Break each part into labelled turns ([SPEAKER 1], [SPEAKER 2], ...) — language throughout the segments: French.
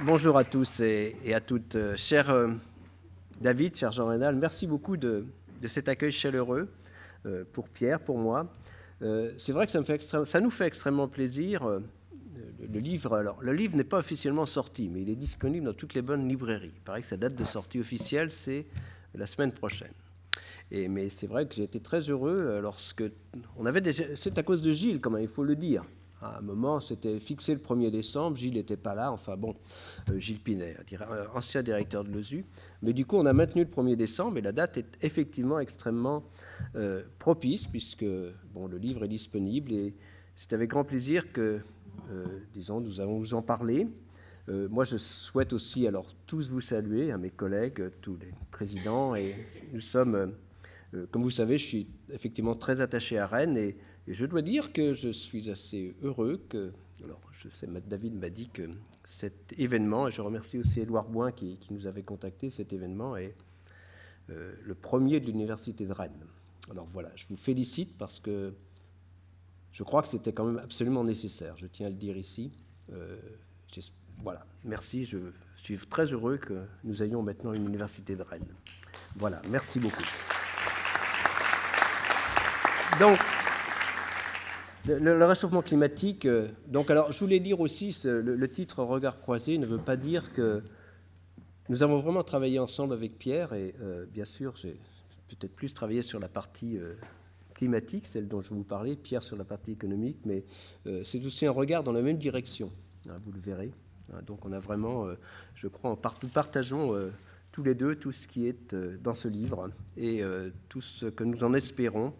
[SPEAKER 1] Bonjour à tous et, à toutes. Euh, cher euh, David, cher Jean Rénal, merci beaucoup de, cet accueil chaleureux euh, pour Pierre, pour moi. C'est vrai que ça, nous fait extrêmement plaisir. Le, livre, alors, le livre n'est pas officiellement sorti, mais il est disponible dans toutes les bonnes librairies. Il paraît que sa date de sortie officielle, c'est la semaine prochaine. Mais c'est vrai que j'ai été très heureux lorsque. C'est à cause de Gilles, quand il faut le dire. À un moment, c'était fixé le 1er décembre, Gilles n'était pas là, enfin bon, euh, Gilles Pinet, euh, ancien directeur de l'OSU. Mais du coup, on a maintenu le 1er décembre et la date est effectivement extrêmement euh, propice puisque bon, le livre est disponible et c'est avec grand plaisir que, disons, nous allons vous en parler. moi, je souhaite aussi alors tous vous saluer, à mes collègues, tous les présidents, et nous sommes, comme vous savez, je suis effectivement très attaché à Rennes et et je dois dire que je suis assez heureux que, alors je sais, David m'a dit que cet événement, et je remercie aussi Édouard Boin qui, nous avait contacté, cet événement est euh, le premier de l'Université de Rennes. Alors voilà, je vous félicite parce que je crois que c'était quand même absolument nécessaire, je tiens à le dire ici. Euh, voilà, merci, je suis très heureux que nous ayons maintenant une Université de Rennes. Voilà, merci beaucoup. Donc, le, réchauffement climatique, euh, donc alors je voulais dire aussi, le, titre Regard croisé ne veut pas dire que nous avons vraiment travaillé ensemble avec Pierre et euh, bien sûr j'ai peut-être plus travaillé sur la partie euh, climatique, celle dont je vous parlais, Pierre sur la partie économique, mais c'est aussi un regard dans la même direction, hein, vous le verrez. Hein. donc on a vraiment, je crois, en partout partageons tous les deux tout ce qui est dans ce livre et tout ce que nous en espérons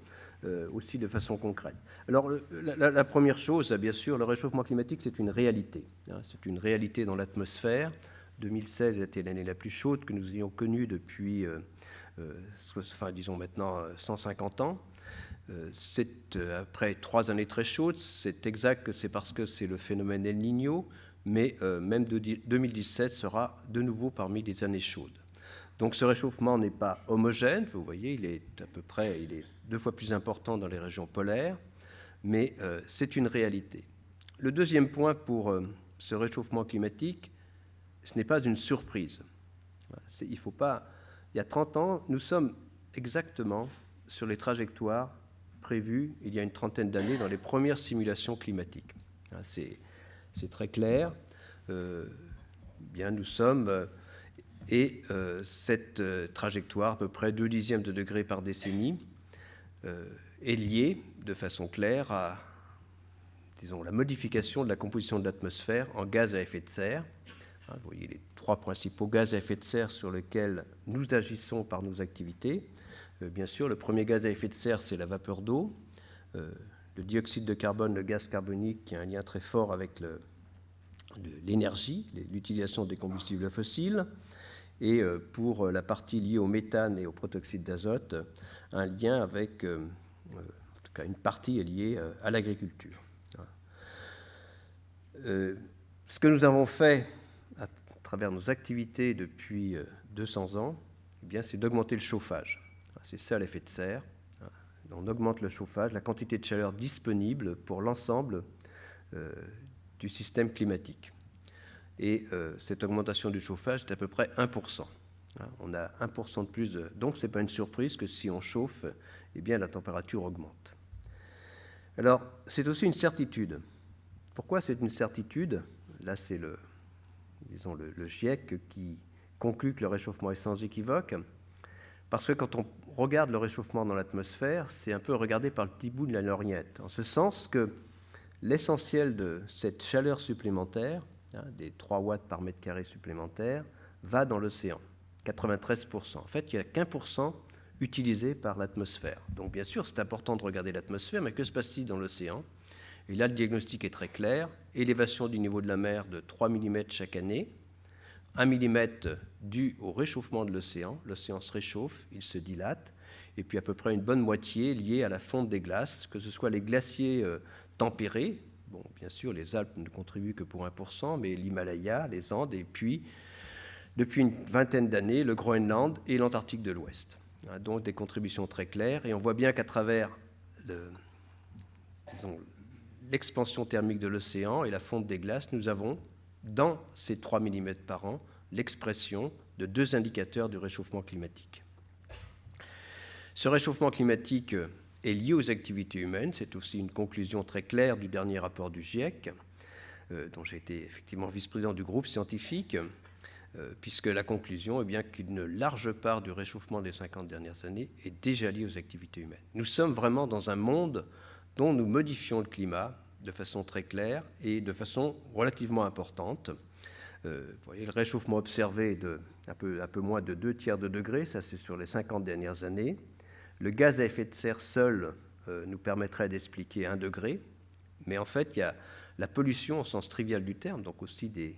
[SPEAKER 1] aussi de façon concrète. Alors, la, première chose, bien sûr, le réchauffement climatique, c'est une réalité. Hein. c'est une réalité dans l'atmosphère. 2016 a été l'année la plus chaude que nous ayons connue depuis, euh, euh, disons maintenant, 150 ans. c'est après trois années très chaudes. C'est exact que c'est parce que c'est le phénomène El Niño, mais même de, 2017 sera de nouveau parmi les années chaudes. Donc ce réchauffement n'est pas homogène, vous voyez, il est à peu près, il est deux fois plus important dans les régions polaires, mais euh, c'est une réalité. Le deuxième point pour euh, ce réchauffement climatique, ce n'est pas une surprise. Il faut pas. Il y a 30 ans, nous sommes exactement sur les trajectoires prévues il y a une trentaine d'années dans les premières simulations climatiques. C'est très clair. Euh, bien, nous sommes et cette trajectoire, à peu près 2 dixièmes de degré par décennie, euh, est lié de façon claire à disons, la modification de la composition de l'atmosphère en gaz à effet de serre. Hein, vous voyez les trois principaux gaz à effet de serre sur lesquels nous agissons par nos activités. Euh, bien sûr, le premier gaz à effet de serre, c'est la vapeur d'eau. Euh, le dioxyde de carbone, le gaz carbonique, qui a un lien très fort avec l'énergie, l'utilisation des combustibles fossiles. Et pour la partie liée au méthane et au protoxyde d'azote, un lien avec, euh, euh, en tout cas une partie est liée euh, à l'agriculture. ce que nous avons fait à travers nos activités depuis 200 ans, eh c'est d'augmenter le chauffage. C'est ça l'effet de serre. On augmente le chauffage, la quantité de chaleur disponible pour l'ensemble du système climatique. Et cette augmentation du chauffage est à peu près 1%. Hein, on a 1% de plus. De... Donc, ce n'est pas une surprise que si on chauffe, eh bien, la température augmente. Alors, c'est aussi une certitude. Pourquoi c'est une certitude? Là, c'est le, disons, le, GIEC qui conclut que le réchauffement est sans équivoque. Parce que quand on regarde le réchauffement dans l'atmosphère, c'est un peu regardé par le petit bout de la lorgnette. En ce sens que l'essentiel de cette chaleur supplémentaire, hein, des 3 watts par mètre carré supplémentaire, va dans l'océan. 93%. En fait, il n'y a qu'un pour cent utilisé par l'atmosphère. Donc bien sûr, c'est important de regarder l'atmosphère, mais que se passe-t-il dans l'océan? Et là, le diagnostic est très clair. Élévation du niveau de la mer de 3 mm chaque année. 1 mm dû au réchauffement de l'océan. L'océan se réchauffe, il se dilate. Et puis à peu près une bonne moitié liée à la fonte des glaces, que ce soit les glaciers euh, tempérés. Bon, bien sûr, les Alpes ne contribuent que pour 1%, mais l'Himalaya, les Andes, et puis depuis une vingtaine d'années le Groenland et l'Antarctique de l'Ouest. Hein, donc des contributions très claires. Et on voit bien qu'à travers l'expansion thermique de l'océan et la fonte des glaces, nous avons, dans ces 3 mm par an, l'expression de deux indicateurs du réchauffement climatique. Ce réchauffement climatique est lié aux activités humaines, c'est aussi une conclusion très claire du dernier rapport du GIEC, euh, dont j'ai été effectivement vice-président du groupe scientifique, euh, puisque la conclusion est bien qu'une large part du réchauffement des 50 dernières années est déjà liée aux activités humaines. Nous sommes vraiment dans un monde dont nous modifions le climat de façon très claire et de façon relativement importante. Euh, vous voyez, le réchauffement observé est de un peu, un peu moins de 2 tiers de degré, ça c'est sur les 50 dernières années. Le gaz à effet de serre seul euh, nous permettrait d'expliquer 1 degré, mais en fait, il y a la pollution au sens trivial du terme, donc aussi des,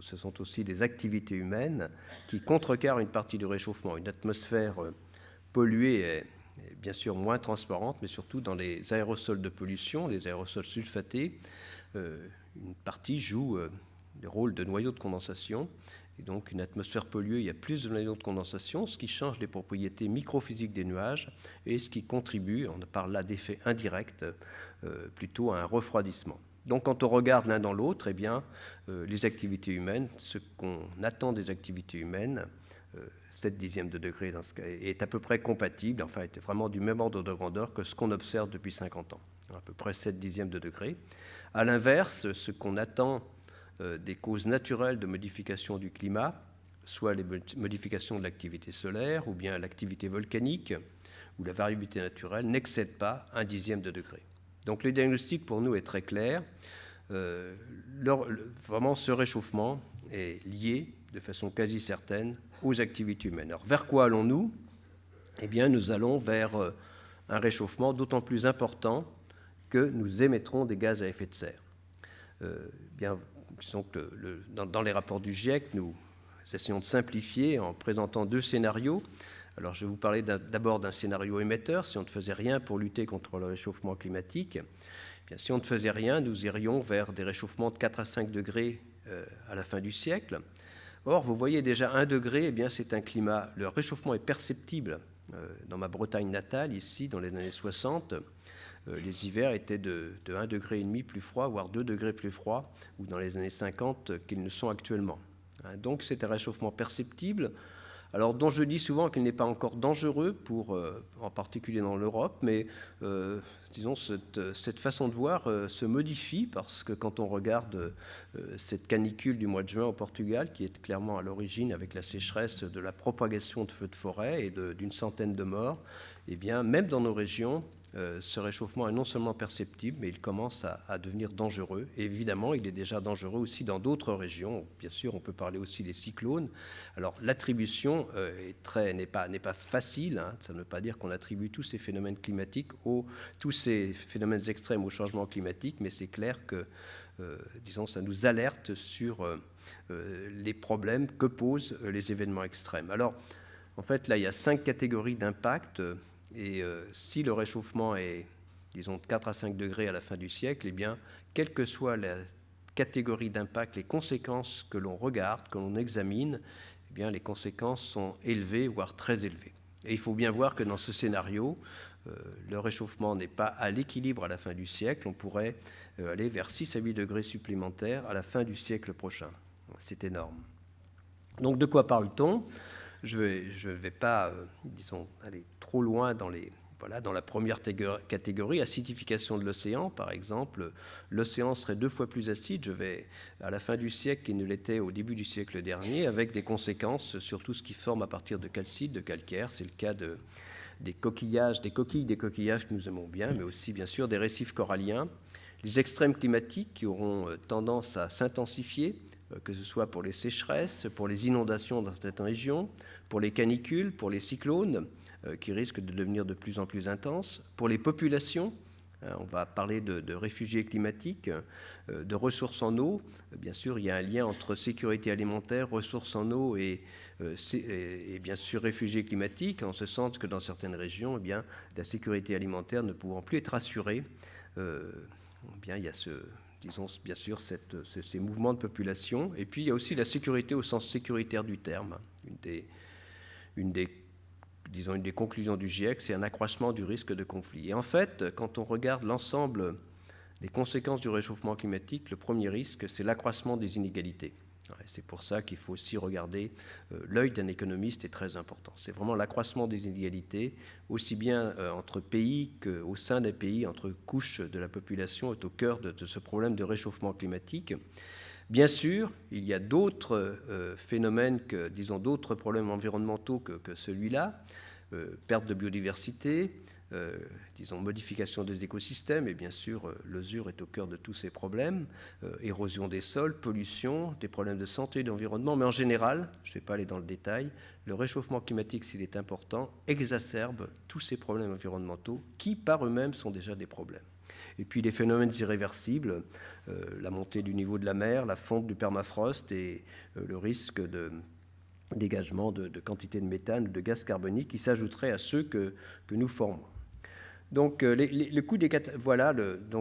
[SPEAKER 1] ce sont aussi des activités humaines qui contrecarrent une partie du réchauffement. Une atmosphère euh, polluée est, bien sûr moins transparente, mais surtout dans les aérosols de pollution, les aérosols sulfatés, euh, une partie joue le rôle de noyau de condensation. Et donc, une atmosphère polluée, il y a plus de noyaux de condensation, ce qui change les propriétés microphysiques des nuages et ce qui contribue, on parle là d'effet indirect, euh, plutôt à un refroidissement. Donc, quand on regarde l'un dans l'autre, eh bien, euh, les activités humaines, ce qu'on attend des activités humaines, 7 euh, dixièmes de degré dans ce cas, est à peu près compatible, enfin, est vraiment du même ordre de grandeur que ce qu'on observe depuis 50 ans, à peu près 7 dixièmes de degré. À l'inverse, ce qu'on attend des causes naturelles de modification du climat, soit les modifications de l'activité solaire ou bien l'activité volcanique ou la variabilité naturelle, n'excèdent pas un dixième de degré. Donc le diagnostic pour nous est très clair. Euh, vraiment, ce réchauffement est lié de façon quasi certaine aux activités humaines. Alors, vers quoi allons-nous? Eh bien, nous allons vers euh, un réchauffement d'autant plus important que nous émettrons des gaz à effet de serre. bien, dans, les rapports du GIEC, nous essayons de simplifier en présentant deux scénarios. Alors, je vais vous parler d'abord d'un scénario émetteur, si on ne faisait rien pour lutter contre le réchauffement climatique. Eh bien, si on ne faisait rien, nous irions vers des réchauffements de 4 à 5 degrés euh, à la fin du siècle. Or, vous voyez déjà 1 degré, eh bien, c'est un climat, le réchauffement est perceptible euh, dans ma Bretagne natale, ici, dans les années 60. Euh, les hivers étaient de, de 1,5 degré plus froid, voire 2 degrés plus froid, ou dans les années 50 qu'ils ne sont actuellement. Hein, donc c'est un réchauffement perceptible, alors dont je dis souvent qu'il n'est pas encore dangereux, pour, euh, en particulier dans l'Europe, mais euh, disons cette, façon de voir se modifie parce que quand on regarde cette canicule du mois de juin au Portugal, qui est clairement à l'origine avec la sécheresse de la propagation de feux de forêt et d'une centaine de morts, eh bien même dans nos régions, euh, ce réchauffement est non seulement perceptible, mais il commence à, devenir dangereux. Évidemment, il est déjà dangereux aussi dans d'autres régions. Bien sûr, on peut parler aussi des cyclones. Alors, l'attribution euh, n'est pas, pas facile. Hein. Ça ne veut pas dire qu'on attribue tous ces phénomènes climatiques, aux, tous ces phénomènes extrêmes au changement climatique, mais c'est clair que, euh, disons, ça nous alerte sur les problèmes que posent les événements extrêmes. Alors, en fait, là, il y a cinq catégories d'impact et euh, si le réchauffement est, disons, de 4 à 5 degrés à la fin du siècle, eh bien, quelle que soit la catégorie d'impact, les conséquences que l'on regarde, que l'on examine, eh bien, les conséquences sont élevées, voire très élevées. Et il faut bien voir que dans ce scénario, euh, le réchauffement n'est pas à l'équilibre à la fin du siècle. On pourrait euh, aller vers 6 à 8 degrés supplémentaires à la fin du siècle prochain. C'est énorme. Donc de quoi parle-t-on? Je ne vais, pas, euh, disons, aller trop loin dans la première catégorie, acidification de l'océan, par exemple, l'océan serait deux fois plus acide, je vais, à la fin du siècle qu'il ne l'était au début du siècle dernier, avec des conséquences sur tout ce qui forme à partir de calcite, de calcaire. C'est le cas de, des coquillages, des coquilles, des coquillages que nous aimons bien, mais aussi, bien sûr, des récifs coralliens. Les extrêmes climatiques qui auront euh, tendance à s'intensifier, euh, que ce soit pour les sécheresses, pour les inondations dans certaines régions, pour les canicules, pour les cyclones, euh, qui risquent de devenir de plus en plus intenses, pour les populations, hein, on va parler de, réfugiés climatiques, euh, de ressources en eau. Bien sûr, il y a un lien entre sécurité alimentaire, ressources en eau et, bien sûr réfugiés climatiques, en ce sens que dans certaines régions, eh bien, la sécurité alimentaire ne pouvant plus être assurée, eh bien, il y a ce, disons bien sûr ces mouvements de population. Et puis il y a aussi la sécurité au sens sécuritaire du terme. Une des, disons, une des conclusions du GIEC, c'est un accroissement du risque de conflit. Et en fait, quand on regarde l'ensemble les conséquences du réchauffement climatique, le premier risque, c'est l'accroissement des inégalités. C'est pour ça qu'il faut aussi regarder euh, l'œil d'un économiste est très important. C'est vraiment l'accroissement des inégalités, aussi bien euh, entre pays qu'au sein des pays, entre couches de la population, est au cœur de, ce problème de réchauffement climatique. Bien sûr, il y a d'autres euh, phénomènes, que, disons d'autres problèmes environnementaux que, celui-là, perte de biodiversité, euh, disons, modification des écosystèmes, et bien sûr, euh, l'usure est au cœur de tous ces problèmes, euh, érosion des sols, pollution, des problèmes de santé et d'environnement, mais en général, je ne vais pas aller dans le détail, le réchauffement climatique, s'il est important, exacerbe tous ces problèmes environnementaux qui, par eux-mêmes, sont déjà des problèmes. Et puis les phénomènes irréversibles, la montée du niveau de la mer, la fonte du permafrost et le risque de dégagement de, de quantité de méthane ou de gaz carbonique qui s'ajouteraient à ceux que, que nous formons. Donc, euh, le, le,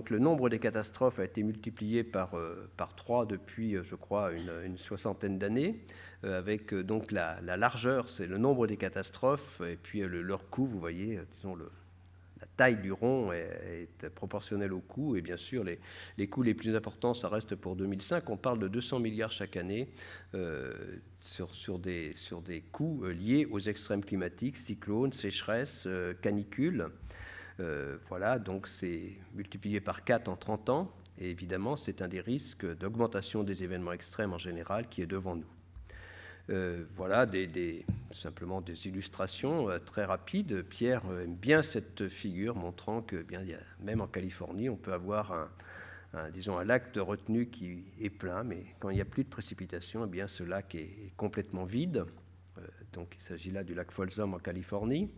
[SPEAKER 1] le nombre des catastrophes a été multiplié par, euh, par 3 depuis, euh, je crois, une, soixantaine d'années, avec donc la, largeur, c'est le nombre des catastrophes, et puis leur coût, vous voyez, disons, le, la taille du rond est, proportionnelle au coût, et bien sûr, les, coûts les plus importants, ça reste pour 2005. On parle de 200 milliards chaque année sur, sur, des, coûts liés aux extrêmes climatiques, cyclones, sécheresses, canicules. Euh, voilà, donc c'est multiplié par 4 en 30 ans. Et évidemment, c'est un des risques d'augmentation des événements extrêmes en général qui est devant nous. Euh, voilà simplement des illustrations euh, très rapides. Pierre aime bien cette figure montrant que bien, même en Californie, on peut avoir un, disons, un lac de retenue qui est plein, mais quand il n'y a plus de précipitations, eh bien, ce lac est complètement vide. donc il s'agit là du lac Folsom en Californie.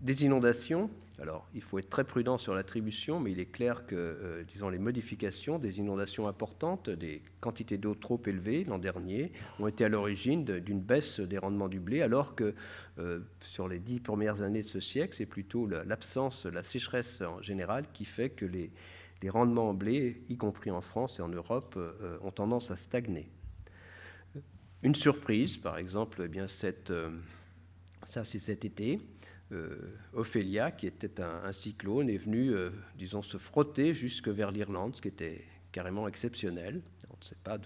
[SPEAKER 1] Des inondations, alors il faut être très prudent sur l'attribution, mais il est clair que, euh, disons, les modifications, des inondations importantes, des quantités d'eau trop élevées l'an dernier, ont été à l'origine d'une baisse des rendements du blé, alors que euh, sur les dix premières années de ce siècle, c'est plutôt l'absence, la, sécheresse en général qui fait que les, rendements en blé, y compris en France et en Europe, euh, ont tendance à stagner. Une surprise, par exemple, eh bien ça c'est cet été, Ophélia, qui était un, cyclone, est venu, euh, disons, se frotter jusque vers l'Irlande, ce qui était carrément exceptionnel. On ne sait pas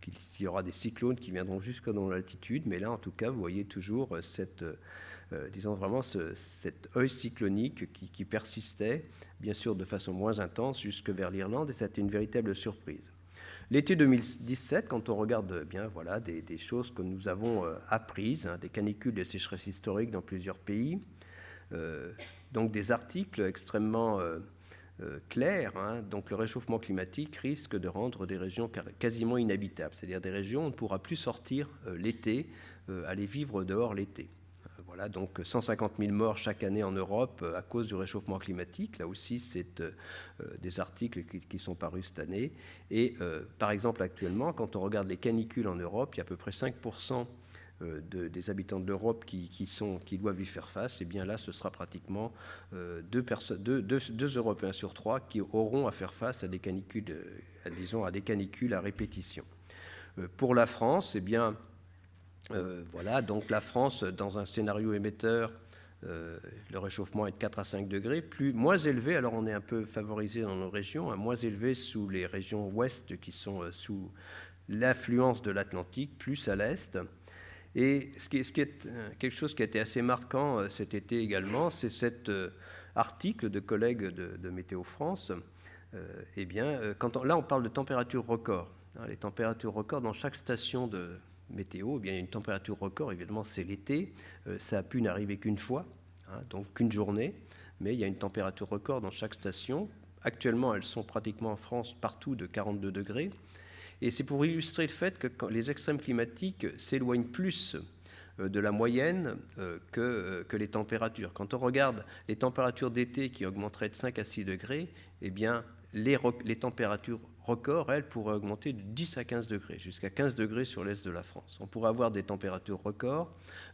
[SPEAKER 1] qu'il y aura des cyclones qui viendront jusque dans l'altitude, mais là, en tout cas, vous voyez toujours cette, euh, disons vraiment cet œil cyclonique qui, qui, persistait, bien sûr de façon moins intense, jusque vers l'Irlande, et c'était une véritable surprise. L'été 2017, quand on regarde bien voilà, des, choses que nous avons euh, apprises, hein, des canicules, des sécheresses historiques dans plusieurs pays, euh, donc des articles extrêmement euh, clairs, hein. donc le réchauffement climatique risque de rendre des régions quasiment inhabitables, c'est-à-dire des régions où on ne pourra plus sortir l'été, aller vivre dehors l'été. Donc 150 000 morts chaque année en Europe euh, à cause du réchauffement climatique. Là aussi, c'est euh, euh, des articles qui, sont parus cette année. Et par exemple, actuellement, quand on regarde les canicules en Europe, il y a à peu près 5% des habitants de l'Europe qui, doivent y faire face, et eh bien là, ce sera pratiquement deux, deux, Européens sur trois qui auront à faire face à des canicules, disons, à des canicules à répétition. pour la France, eh bien, euh, voilà, donc la France, dans un scénario émetteur, euh, le réchauffement est de 4 à 5 degrés, plus, moins élevé, alors on est un peu favorisé dans nos régions, hein, moins élevé sous les régions ouest qui sont euh, sous l'influence de l'Atlantique, plus à l'est. Et ce qui, est, quelque chose qui a été assez marquant cet été également, c'est cet article de collègues de, Météo France. eh bien, là, on parle de température record. Hein, les températures records dans chaque station de, météo, eh bien, il y a une température record, évidemment, c'est l'été. Euh, ça a pu n'arriver qu'une fois, hein, donc qu'une journée, mais il y a une température record dans chaque station. Actuellement, elles sont pratiquement en France partout de 42 degrés. Et c'est pour illustrer le fait que les extrêmes climatiques s'éloignent plus euh, de la moyenne euh, que, les températures. Quand on regarde les températures d'été qui augmenteraient de 5 à 6 degrés, eh bien, les températures record, elle, pourrait augmenter de 10 à 15 degrés, jusqu'à 15 degrés sur l'est de la France. On pourrait avoir des températures records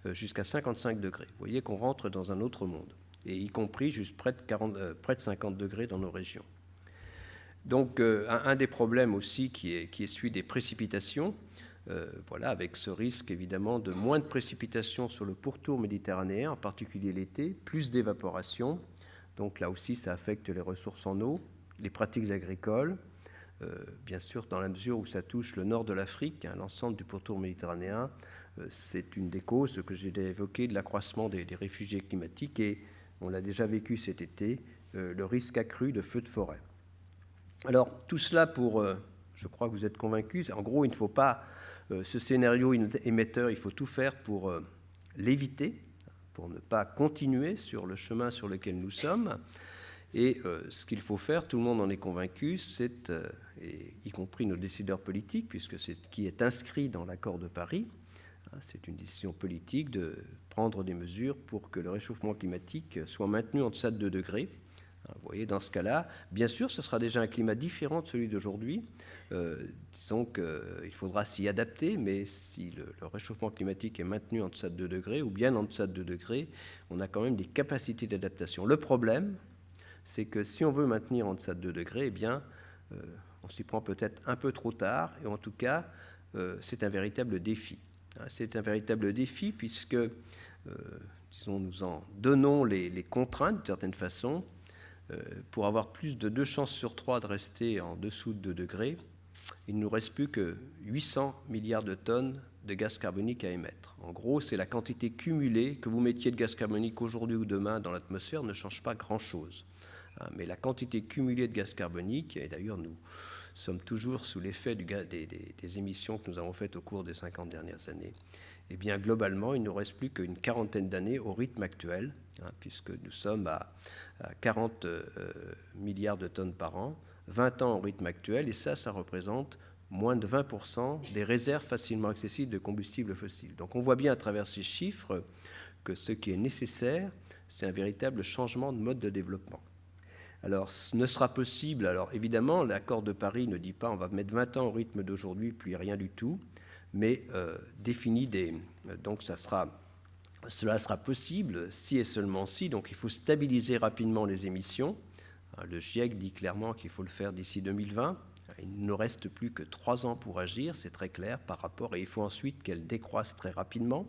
[SPEAKER 1] euh, jusqu'à 55 degrés. Vous voyez qu'on rentre dans un autre monde, et y compris juste près de, 40, euh, près de 50 degrés dans nos régions. Donc euh, un, des problèmes aussi qui est, qui des précipitations, voilà, avec ce risque évidemment de moins de précipitations sur le pourtour méditerranéen, en particulier l'été, plus d'évaporation, Donc là aussi, ça affecte les ressources en eau, les pratiques agricoles, euh, bien sûr, dans la mesure où ça touche le nord de l'Afrique, hein, l'ensemble du pourtour méditerranéen, euh, c'est une des causes que j'ai évoquées de l'accroissement des, réfugiés climatiques et on l'a déjà vécu cet été, euh, le risque accru de feux de forêt. Alors, tout cela pour, je crois que vous êtes convaincus, en gros, il ne faut pas, ce scénario émetteur, il faut tout faire pour l'éviter, pour ne pas continuer sur le chemin sur lequel nous sommes. Et euh, ce qu'il faut faire, tout le monde en est convaincu, c'est, euh, y compris nos décideurs politiques, puisque c'est ce qui est inscrit dans l'accord de Paris, hein, c'est une décision politique de prendre des mesures pour que le réchauffement climatique soit maintenu en deçà de 2 degrés. Hein, vous voyez, dans ce cas-là, bien sûr, ce sera déjà un climat différent de celui d'aujourd'hui. Euh, disons qu'il faudra s'y adapter, mais si le, le, réchauffement climatique est maintenu en deçà de 2 degrés, ou bien en deçà de 2 degrés, on a quand même des capacités d'adaptation. Le problème, c'est que si on veut maintenir en deçà de 2 degrés, eh bien, euh, on s'y prend peut-être un peu trop tard, et en tout cas, euh, c'est un véritable défi. Hein, c'est un véritable défi puisque, euh, disons, nous en donnons les, contraintes d'une certaine façon. pour avoir plus de 2 chances sur 3 de rester en dessous de 2 degrés, il ne nous reste plus que 800 milliards de tonnes de gaz carbonique à émettre. En gros, c'est la quantité cumulée que vous mettiez de gaz carbonique aujourd'hui ou demain dans l'atmosphère ne change pas grand-chose. Hein, mais la quantité cumulée de gaz carbonique, et d'ailleurs nous sommes toujours sous l'effet des, des, émissions que nous avons faites au cours des 50 dernières années, eh bien globalement, il ne nous reste plus qu'une quarantaine d'années au rythme actuel, hein, puisque nous sommes à, 40 euh, milliards de tonnes par an, 20 ans au rythme actuel, et ça, ça représente moins de 20% des réserves facilement accessibles de combustibles fossiles. Donc on voit bien à travers ces chiffres que ce qui est nécessaire, c'est un véritable changement de mode de développement. Alors, ce ne sera possible. Alors, évidemment, l'accord de Paris ne dit pas on va mettre 20 ans au rythme d'aujourd'hui, puis rien du tout, mais euh, définit des. Donc, ça sera, cela sera possible si et seulement si. Donc, il faut stabiliser rapidement les émissions. Le GIEC dit clairement qu'il faut le faire d'ici 2020. Il ne reste plus que trois ans pour agir, c'est très clair par rapport, et il faut ensuite qu'elles décroissent très rapidement,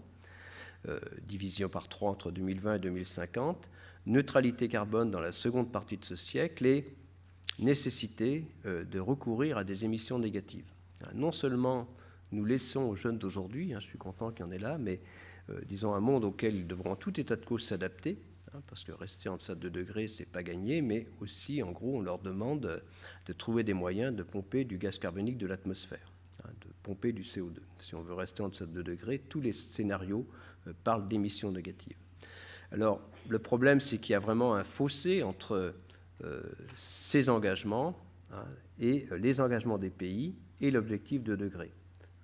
[SPEAKER 1] euh, division par trois entre 2020 et 2050 neutralité carbone dans la seconde partie de ce siècle et nécessité euh, de recourir à des émissions négatives. Hein, non seulement nous laissons aux jeunes d'aujourd'hui, hein, je suis content qu'il y en ait là, mais euh, disons un monde auquel ils devront en tout état de cause s'adapter, hein, parce que rester en deçà de 2 degrés, c'est pas gagné, mais aussi, en gros, on leur demande de trouver des moyens de pomper du gaz carbonique de l'atmosphère, de pomper du CO2. Si on veut rester en deçà de 2 degrés, tous les scénarios euh, parlent d'émissions négatives. Alors, le problème, c'est qu'il y a vraiment un fossé entre euh, ces engagements hein, et euh, les engagements des pays et l'objectif de degré.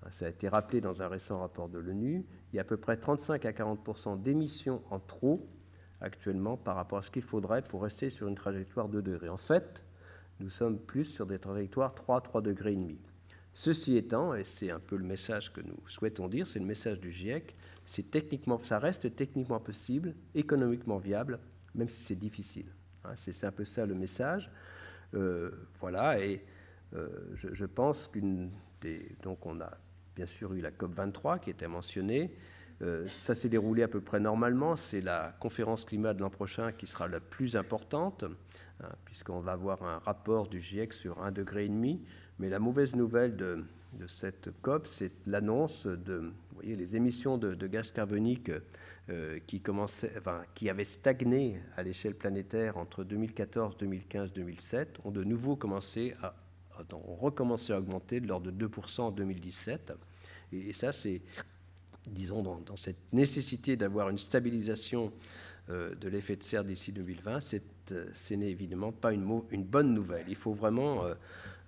[SPEAKER 1] Hein, ça a été rappelé dans un récent rapport de l'ONU. Il y a à peu près 35 à 40 d'émissions en trop actuellement par rapport à ce qu'il faudrait pour rester sur une trajectoire de degrés. En fait, nous sommes plus sur des trajectoires 3, 3 degrés et demi. Ceci étant, et c'est un peu le message que nous souhaitons dire, c'est le message du GIEC, c'est techniquement, ça reste techniquement possible, économiquement viable, même si c'est difficile. Hein. c'est un peu ça le message. Euh, voilà, et euh, je, pense qu'une des. Donc, on a bien sûr eu la COP23 qui était mentionnée. Euh, ça s'est déroulé à peu près normalement. C'est la conférence climat de l'an prochain qui sera la plus importante, hein, puisqu'on va avoir un rapport du GIEC sur 1,5 degré. Mais la mauvaise nouvelle de, cette COP, c'est l'annonce de voyez, les émissions de, gaz carbonique euh, qui, commençaient, qui avaient stagné à l'échelle planétaire entre 2014, 2015, 2007 ont de nouveau commencé à, ont recommencé à augmenter de l'ordre de 2% en 2017. Et, ça, c'est, disons, dans, cette nécessité d'avoir une stabilisation euh, de l'effet de serre d'ici 2020, euh, ce n'est évidemment pas une, une, bonne nouvelle. Il faut vraiment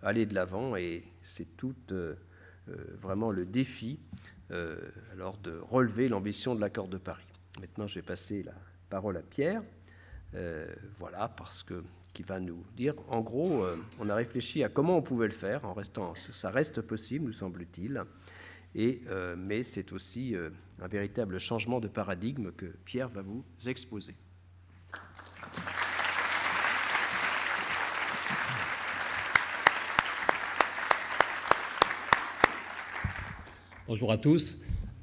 [SPEAKER 1] aller de l'avant et c'est tout vraiment le défi euh, alors de relever l'ambition de l'accord de Paris. Maintenant, je vais passer la parole à Pierre, euh, voilà, parce que qui va nous dire, en gros, euh, on a réfléchi à comment on pouvait le faire en restant, ça reste possible, nous semble-t-il, et mais c'est aussi un véritable changement de paradigme que Pierre va vous exposer.
[SPEAKER 2] Bonjour à tous.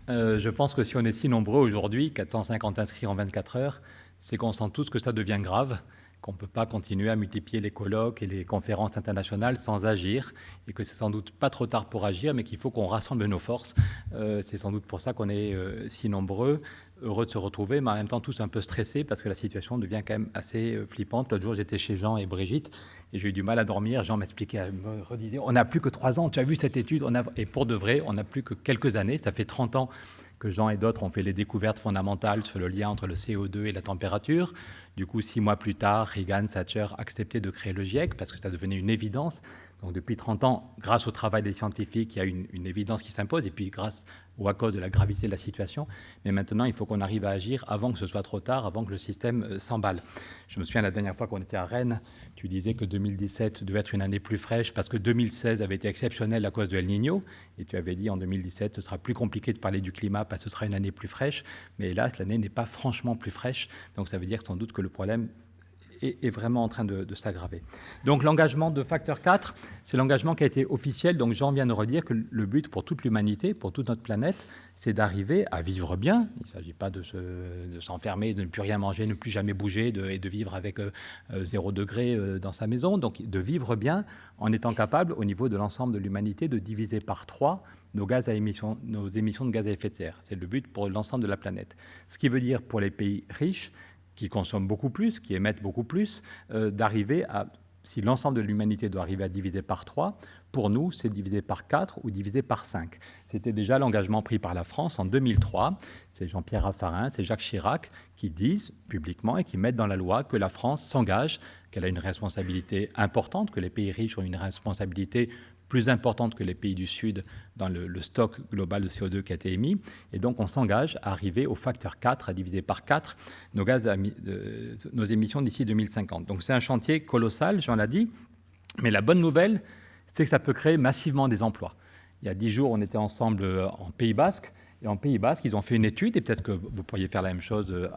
[SPEAKER 2] Euh, je pense que si on est si nombreux aujourd'hui, 450 inscrits en 24 heures, c'est qu'on sent tous que ça devient grave qu'on ne peut pas continuer à multiplier les colloques et les conférences internationales sans agir, et que c'est sans doute pas trop tard pour agir, mais qu'il faut qu'on rassemble nos forces. Euh, c'est sans doute pour ça qu'on est euh, si nombreux, heureux de se retrouver, mais en même temps tous un peu stressés, parce que la situation devient quand même assez euh, flippante. L'autre jour, j'étais chez Jean et Brigitte, et j'ai eu du mal à dormir. Jean m'expliquait, me redisait, on n'a plus que trois ans, tu as vu cette étude, et pour de vrai, on n'a plus que quelques années, ça fait 30 ans que Jean et d'autres ont fait les découvertes fondamentales sur le lien entre le CO2 et la température. Du coup, six mois plus tard, Reagan, Thatcher acceptaient de créer le GIEC parce que ça devenait une évidence. Donc depuis 30 ans, grâce au travail des scientifiques, il y a une, une évidence qui s'impose, et puis grâce ou à cause de la gravité de la situation. Mais maintenant, il faut qu'on arrive à agir avant que ce soit trop tard, avant que le système euh, s'emballe. Je me souviens la dernière fois qu'on était à Rennes, tu disais que 2017 devait être une année plus fraîche parce que 2016 avait été exceptionnelle à cause de El Niño. Et tu avais dit en 2017, ce sera plus compliqué de parler du climat parce que ce sera une année plus fraîche. Mais hélas, l'année n'est pas franchement plus fraîche. Donc ça veut dire sans doute que le problème est, vraiment en train de, s'aggraver. Donc l'engagement de facteur 4, c'est l'engagement qui a été officiel. Donc Jean vient de redire que le but pour toute l'humanité, pour toute notre planète, c'est d'arriver à vivre bien. Il ne s'agit pas de s'enfermer, de, ne plus rien manger, ne plus jamais bouger et de vivre avec euh, euh, zéro degré euh, dans sa maison. Donc de vivre bien en étant capable, au niveau de l'ensemble de l'humanité, de diviser par trois nos, nos émissions de gaz à effet de serre. C'est le but pour l'ensemble de la planète. Ce qui veut dire pour les pays riches, qui consomment beaucoup plus, qui émettent beaucoup plus, euh, d'arriver à, si l'ensemble de l'humanité doit arriver à diviser par 3, pour nous, c'est diviser par 4 ou diviser par 5. C'était déjà l'engagement pris par la France en 2003. C'est Jean-Pierre Raffarin, c'est Jacques Chirac qui disent publiquement et qui mettent dans la loi que la France s'engage, qu'elle a une responsabilité importante, que les pays riches ont une responsabilité plus importante que les pays du Sud dans le, stock global de CO2 qui a été émis. Et donc, on s'engage à arriver au facteur 4, à diviser par 4 nos, gaz nos émissions d'ici 2050. Donc, c'est un chantier colossal, j'en l'ai dit. Mais la bonne nouvelle, c'est que ça peut créer massivement des emplois. Il y a dix jours, on était ensemble euh, en Pays Basque. Et en Pays Basque, ils ont fait une étude, et peut-être que vous pourriez faire la même chose euh,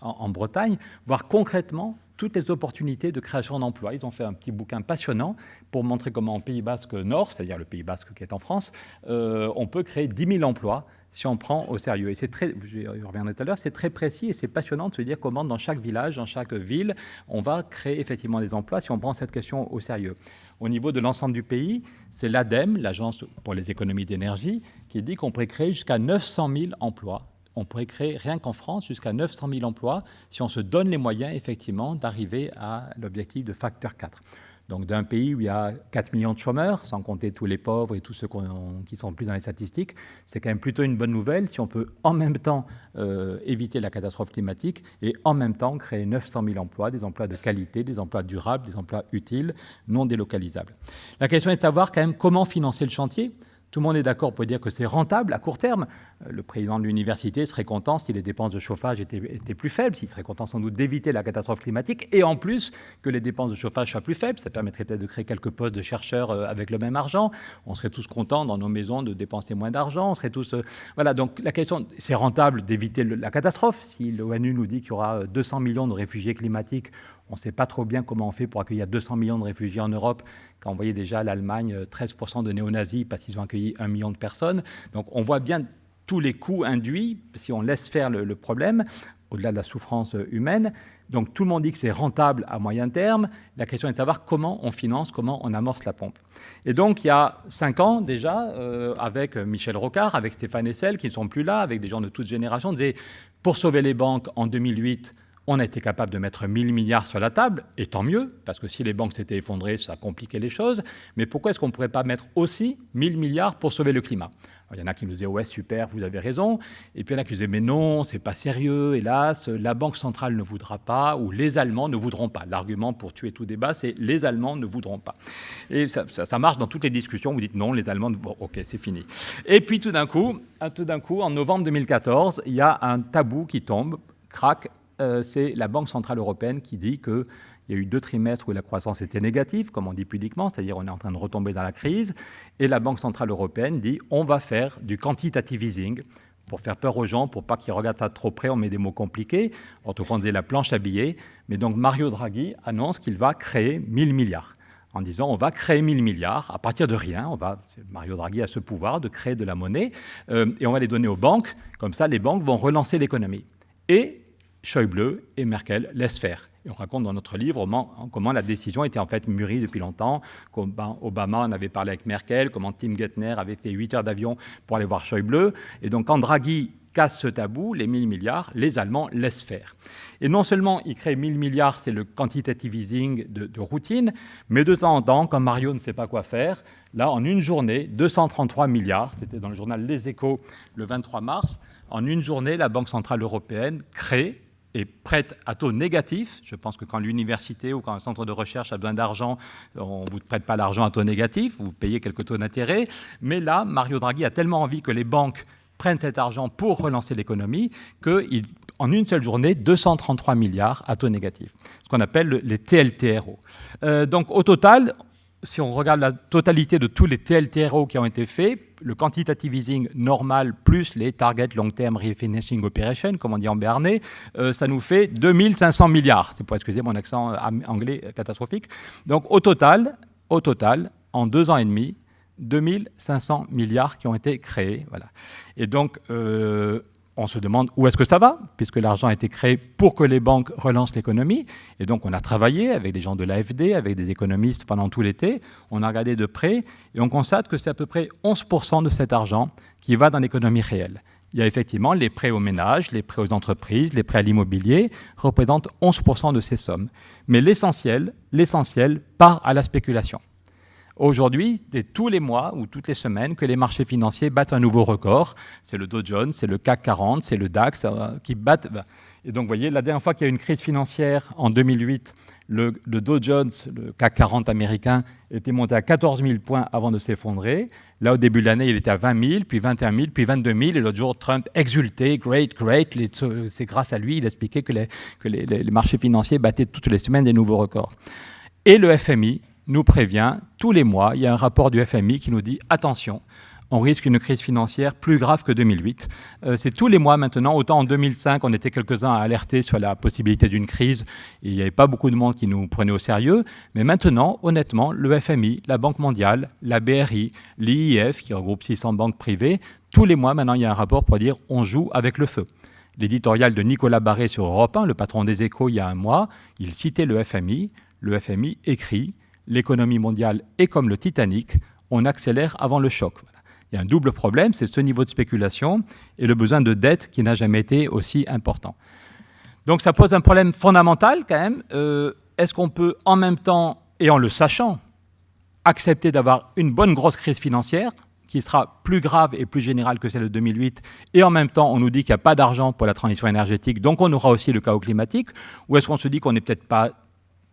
[SPEAKER 2] en Bretagne, voir concrètement toutes les opportunités de création d'emplois. Ils ont fait un petit bouquin passionnant pour montrer comment en Pays Basque Nord, c'est-à-dire le Pays Basque qui est en France, euh, on peut créer 10 000 emplois si on prend au sérieux. Et c'est très, je reviendrai tout à l'heure, c'est très précis et c'est passionnant de se dire comment dans chaque village, dans chaque ville, on va créer effectivement des emplois si on prend cette question au sérieux. Au niveau de l'ensemble du pays, c'est l'ADEME, l'Agence pour les économies d'énergie, qui dit qu'on pourrait créer jusqu'à 900 000 emplois on pourrait créer rien qu'en France jusqu'à 900 000 emplois si on se donne les moyens effectivement d'arriver à l'objectif de facteur 4. Donc d'un pays où il y a 4 millions de chômeurs, sans compter tous les pauvres et tous ceux qui sont plus dans les statistiques, c'est quand même plutôt une bonne nouvelle si on peut en même temps euh, éviter la catastrophe climatique et en même temps créer 900 000 emplois, des emplois de qualité, des emplois durables, des emplois utiles, non délocalisables. La question est de savoir quand même comment financer le chantier. Tout le monde est d'accord pour dire que c'est rentable à court terme. Euh, le président de l'université serait content si les dépenses de chauffage étaient, plus faibles, s'il serait content sans doute d'éviter la catastrophe climatique, et en plus que les dépenses de chauffage soient plus faibles. Ça permettrait peut-être de créer quelques postes de chercheurs euh, avec le même argent. On serait tous contents dans nos maisons de dépenser moins d'argent. On serait tous... Euh, voilà, donc la question, c'est rentable d'éviter la catastrophe. Si l'ONU nous dit qu'il y aura 200 millions de réfugiés climatiques, on ne sait pas trop bien comment on fait pour accueillir 200 millions de réfugiés en Europe, quand on voyait déjà l'Allemagne 13% de néo-nazis parce qu'ils ont accueilli un million de personnes. Donc on voit bien tous les coûts induits si on laisse faire le, problème, au-delà de la souffrance humaine. Donc tout le monde dit que c'est rentable à moyen terme. La question est de savoir comment on finance, comment on amorce la pompe. Et donc il y a cinq ans déjà, euh, avec Michel Rocard, avec Stéphane Essel, qui ne sont plus là, avec des gens de toute génération, on disait, pour sauver les banques en 2008, on a été capable de mettre 1000 milliards sur la table, et tant mieux, parce que si les banques s'étaient effondrées, ça compliquait les choses. Mais pourquoi est-ce qu'on ne pourrait pas mettre aussi 1000 milliards pour sauver le climat? Il y en a qui nous disaient, ouais, super, vous avez raison. Et puis il y en a qui disaient, mais non, c'est pas sérieux, hélas, la Banque centrale ne voudra pas, ou les Allemands ne voudront pas. L'argument pour tuer tout débat, c'est les Allemands ne voudront pas. Et ça, marche dans toutes les discussions, vous dites non, les Allemands, bon, ok, c'est fini. Et puis tout d'un coup, tout d'un coup, en novembre 2014, il y a un tabou qui tombe, crac, euh, c'est la Banque Centrale Européenne qui dit qu'il y a eu deux trimestres où la croissance était négative, comme on dit pudiquement, c'est-à-dire on est en train de retomber dans la crise, et la Banque Centrale Européenne dit on va faire du quantitative easing, pour faire peur aux gens, pour pas qu'ils regardent ça trop près, on met des mots compliqués, en tout cas on disait la planche à billets, mais donc Mario Draghi annonce qu'il va créer 1000 milliards en disant on va créer 1000 milliards à partir de rien. On va, Mario Draghi a ce pouvoir de créer de la monnaie euh, et on va les donner aux banques. Comme ça, les banques vont relancer l'économie. Et Schäuble et Merkel laissent faire. Et on raconte dans notre livre comment, la décision était en fait mûrie depuis longtemps. Obama en avait parlé avec Merkel, comment Tim Geithner avait fait 8 heures d'avion pour aller voir Schäuble. Et donc quand Draghi casse ce tabou, les 1000 milliards, les Allemands laissent faire. Et non seulement ils créent 1000 milliards, c'est le quantitative easing de, de, routine, mais de temps en temps, quand Mario ne sait pas quoi faire, là, en une journée, 233 milliards, c'était dans le journal Les Échos le 23 mars, en une journée, la Banque Centrale Européenne crée et prête à taux négatif. Je pense que quand l'université ou quand un centre de recherche a besoin d'argent, on ne vous prête pas l'argent à taux négatif, vous payez quelques taux d'intérêt. Mais là, Mario Draghi a tellement envie que les banques prennent cet argent pour relancer l'économie qu'en une seule journée, 233 milliards à taux négatif, ce qu'on appelle les TLTRO. Euh, donc au total, si on regarde la totalité de tous les TLTRO qui ont été faits, le quantitative easing normal plus les target long-term refinancing operation, comme on dit en béarnais, euh, ça nous fait 2500 milliards. C'est pour excuser mon accent anglais catastrophique. Donc au total, au total, en deux ans et demi, 2500 milliards qui ont été créés. Voilà. Et donc, euh, on se demande où est-ce que ça va, puisque l'argent a été créé pour que les banques relancent l'économie. Et donc, on a travaillé avec des gens de l'AFD, avec des économistes pendant tout l'été. On a regardé de près et on constate que c'est à peu près 11% de cet argent qui va dans l'économie réelle. Il y a effectivement les prêts aux ménages, les prêts aux entreprises, les prêts à l'immobilier, représentent 11% de ces sommes. Mais l'essentiel, l'essentiel part à la spéculation. Aujourd'hui, c'est tous les mois ou toutes les semaines que les marchés financiers battent un nouveau record. C'est le Dow Jones, c'est le CAC 40, c'est le DAX euh, qui battent. Et donc, vous voyez, la dernière fois qu'il y a eu une crise financière, en 2008, le, Dow Jones, le CAC 40 américain, était monté à 14 000 points avant de s'effondrer. Là, au début de l'année, il était à 20 000, puis 21 000, puis 22 000. Et l'autre jour, Trump exultait, great, great. C'est grâce à lui, il expliquait que, les marchés financiers battaient toutes les semaines des nouveaux records. Et le FMI, nous prévient tous les mois, il y a un rapport du FMI qui nous dit attention, on risque une crise financière plus grave que 2008. Euh, c'est tous les mois maintenant. Autant en 2005, on était quelques-uns à alerter sur la possibilité d'une crise. il n'y avait pas beaucoup de monde qui nous prenait au sérieux. Mais maintenant, honnêtement, le FMI, la Banque mondiale, la BRI, l'IIF, qui regroupe 600 banques privées, tous les mois maintenant, il y a un rapport pour dire on joue avec le feu. L'éditorial de Nicolas Barré sur Europe 1, le patron des échos, il y a un mois, il citait le FMI. Le FMI écrit l'économie mondiale est comme le Titanic, on accélère avant le choc. Il y a un double problème, c'est ce niveau de spéculation et le besoin de dette qui n'a jamais été aussi important. Donc ça pose un problème fondamental quand même. Euh, est-ce qu'on peut en même temps, et en le sachant, accepter d'avoir une bonne grosse crise financière qui sera plus grave et plus générale que celle de 2008, et en même temps on nous dit qu'il n'y a pas d'argent pour la transition énergétique, donc on aura aussi le chaos climatique, ou est-ce qu'on se dit qu'on n'est peut-être pas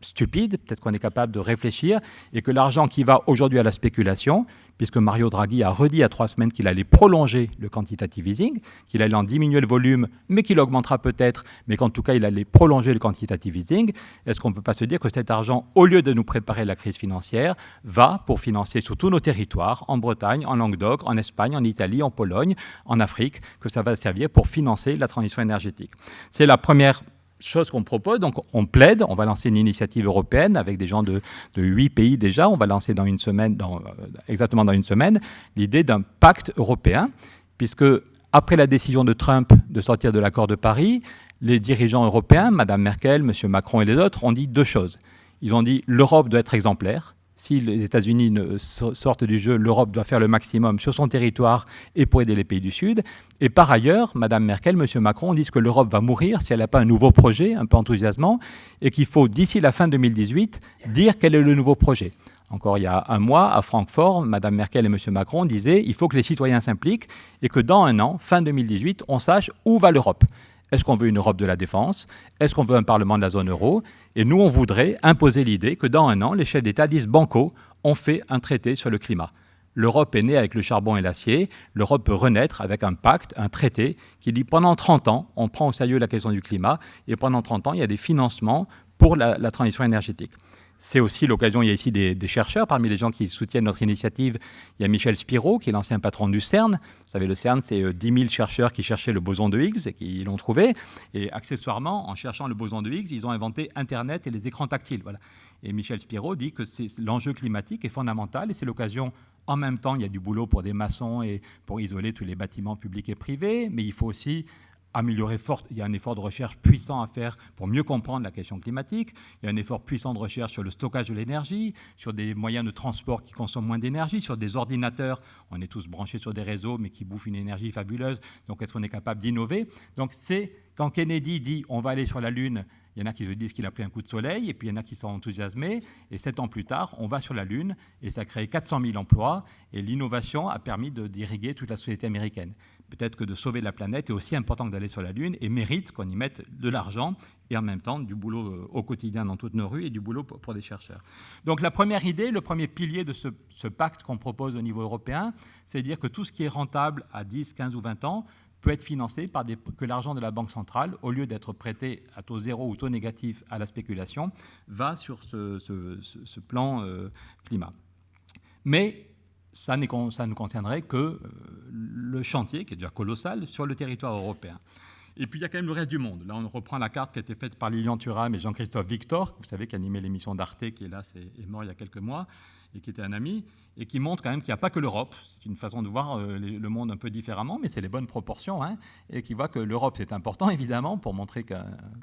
[SPEAKER 2] stupide, peut-être qu'on est capable de réfléchir, et que l'argent qui va aujourd'hui à la spéculation, puisque Mario Draghi a redit a trois semaines qu'il allait prolonger le quantitative easing, qu'il allait en diminuer le volume, mais qu'il augmentera peut-être, mais qu'en tout cas il allait prolonger le quantitative easing, est-ce qu'on ne peut pas se dire que cet argent, au lieu de nous préparer la crise financière, va pour financer sur tous nos territoires, en Bretagne, en Languedoc, en Espagne, en Italie, en Pologne, en Afrique, que ça va servir pour financer la transition énergétique? C'est la première chose qu'on propose. Donc, on plaide, on va lancer une initiative européenne avec des gens de, huit pays déjà. On va lancer dans une semaine, dans, euh, exactement dans une semaine, l'idée d'un pacte européen, puisque après la décision de Trump de sortir de l'accord de Paris, les dirigeants européens, Mme Merkel, M. Macron et les autres, ont dit deux choses. Ils ont dit l'Europe doit être exemplaire si les États-Unis sortent du jeu, l'Europe doit faire le maximum sur son territoire et pour aider les pays du Sud. Et par ailleurs, Mme Merkel, M. Macron disent que l'Europe va mourir si elle n'a pas un nouveau projet un peu enthousiasmant et qu'il faut, d'ici la fin 2018, dire quel est le nouveau projet. Encore il y a un mois, à Francfort, Mme Merkel et M. Macron disaient il faut que les citoyens s'impliquent et que dans un an, fin 2018, on sache où va l'Europe. Est-ce qu'on veut une Europe de la défense? Est-ce qu'on veut un Parlement de la zone euro? Et nous, on voudrait imposer l'idée que dans un an, les chefs d'État disent Banco, on fait un traité sur le climat. L'Europe est née avec le charbon et l'acier. L'Europe peut renaître avec un pacte, un traité qui dit pendant 30 ans, on prend au sérieux la question du climat et pendant 30 ans, il y a des financements pour la transition énergétique. C'est aussi l'occasion, il y a ici des, chercheurs, parmi les gens qui soutiennent notre initiative, il y a Michel Spiro, qui est l'ancien patron du CERN. Vous savez, le CERN, c'est 10 euh, 000 chercheurs qui cherchaient le boson de Higgs et qui l'ont trouvé. Et accessoirement, en cherchant le boson de Higgs, ils ont inventé Internet et les écrans tactiles. Voilà. Et Michel Spiro dit que l'enjeu climatique est fondamental et c'est l'occasion, en même temps, il y a du boulot pour des maçons et pour isoler tous les bâtiments publics et privés, mais il faut aussi améliorer fort. Il y a un effort de recherche puissant à faire pour mieux comprendre la question climatique. Il y a un effort puissant de recherche sur le stockage de l'énergie, sur des moyens de transport qui consomment moins d'énergie, sur des ordinateurs. On est tous branchés sur des réseaux, mais qui bouffent une énergie fabuleuse. Donc, est-ce qu'on est capable d'innover? Donc, c'est quand Kennedy dit on va aller sur la Lune il y en a qui se disent qu'il a pris un coup de soleil, et puis il y en a qui sont enthousiasmés. Et sept ans plus tard, on va sur la Lune, et ça a créé 400 000 emplois, et l'innovation a permis d'irriguer toute la société américaine. Peut-être que de sauver la planète est aussi important que d'aller sur la Lune, et mérite qu'on y mette de l'argent, et en même temps du boulot euh, au quotidien dans toutes nos rues, et du boulot pour, des chercheurs. Donc la première idée, le premier pilier de ce, pacte qu'on propose au niveau européen, c'est de dire que tout ce qui est rentable à 10, 15 ou 20 ans peut être financé par que l'argent de la Banque centrale, au lieu d'être prêté à taux zéro ou taux négatif à la spéculation, va sur ce, plan euh, climat. Mais ça, ça ne concernerait que euh, le chantier, qui est déjà colossal, sur le territoire européen. Et puis il y a quand même le reste du monde. Là, on reprend la carte qui a été faite par Lilian Thuram et Jean-Christophe Victor, vous savez, qui animait l'émission d'Arte, qui est là, est mort il y a quelques mois et qui était un ami, et qui montre quand même qu'il n'y a pas que l'Europe. C'est une façon de voir euh, le monde un peu différemment, mais c'est les bonnes proportions, hein, et qui voit que l'Europe, c'est important, évidemment, pour montrer que,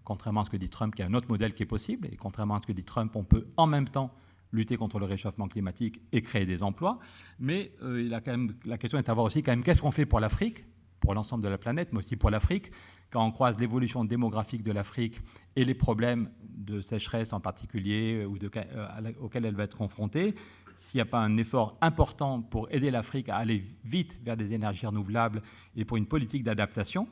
[SPEAKER 2] contrairement à ce que dit Trump, qu'il y a un autre modèle qui est possible, et contrairement à ce que dit Trump, on peut en même temps lutter contre le réchauffement climatique et créer des emplois. Mais euh, il a quand même, la question est de savoir aussi quand même qu'est-ce qu'on fait pour l'Afrique, pour l'ensemble de la planète, mais aussi pour l'Afrique. Quand on croise l'évolution démographique de l'Afrique et les problèmes de sécheresse en particulier euh, ou de, auxquels elle va être confrontée, s'il n'y a pas un effort important pour aider l'Afrique à aller vite vers des énergies renouvelables et pour une politique d'adaptation,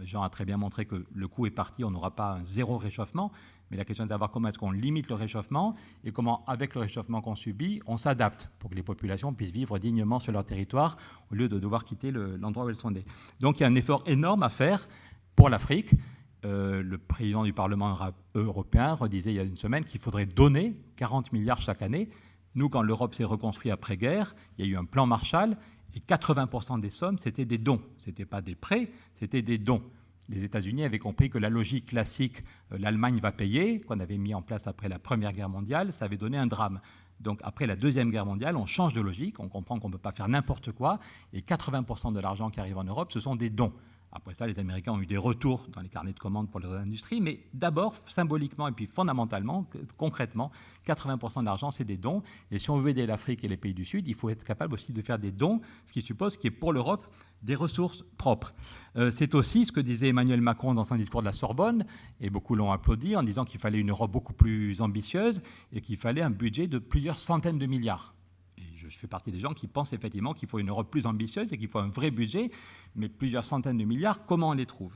[SPEAKER 2] Jean a très bien montré que le coup est parti, on n'aura pas un zéro réchauffement, mais la question est de savoir comment est-ce qu'on limite le réchauffement et comment, avec le réchauffement qu'on subit, on s'adapte pour que les populations puissent vivre dignement sur leur territoire au lieu de devoir quitter l'endroit où elles sont nées. Donc il y a un effort énorme à faire pour l'Afrique. Euh, le président du Parlement européen redisait il y a une semaine qu'il faudrait donner 40 milliards chaque année nous, quand l'Europe s'est reconstruite après-guerre, il y a eu un plan Marshall et 80% des sommes, c'était des dons. Ce n'était pas des prêts, c'était des dons. Les États-Unis avaient compris que la logique classique, euh, l'Allemagne va payer, qu'on avait mis en place après la Première Guerre mondiale, ça avait donné un drame. Donc après la Deuxième Guerre mondiale, on change de logique, on comprend qu'on ne peut pas faire n'importe quoi, et 80% de l'argent qui arrive en Europe, ce sont des dons. Après ça, les Américains ont eu des retours dans les carnets de commandes pour leurs industries, mais d'abord, symboliquement et puis fondamentalement, concrètement, 80% de l'argent, c'est des dons. Et si on veut aider l'Afrique et les pays du Sud, il faut être capable aussi de faire des dons, ce qui suppose qu'il y ait pour l'Europe des ressources propres. Euh, c'est aussi ce que disait Emmanuel Macron dans son discours de la Sorbonne, et beaucoup l'ont applaudi en disant qu'il fallait une Europe beaucoup plus ambitieuse et qu'il fallait un budget de plusieurs centaines de milliards je fais partie des gens qui pensent effectivement qu'il faut une Europe plus ambitieuse et qu'il faut un vrai budget, mais plusieurs centaines de milliards, comment on les trouve?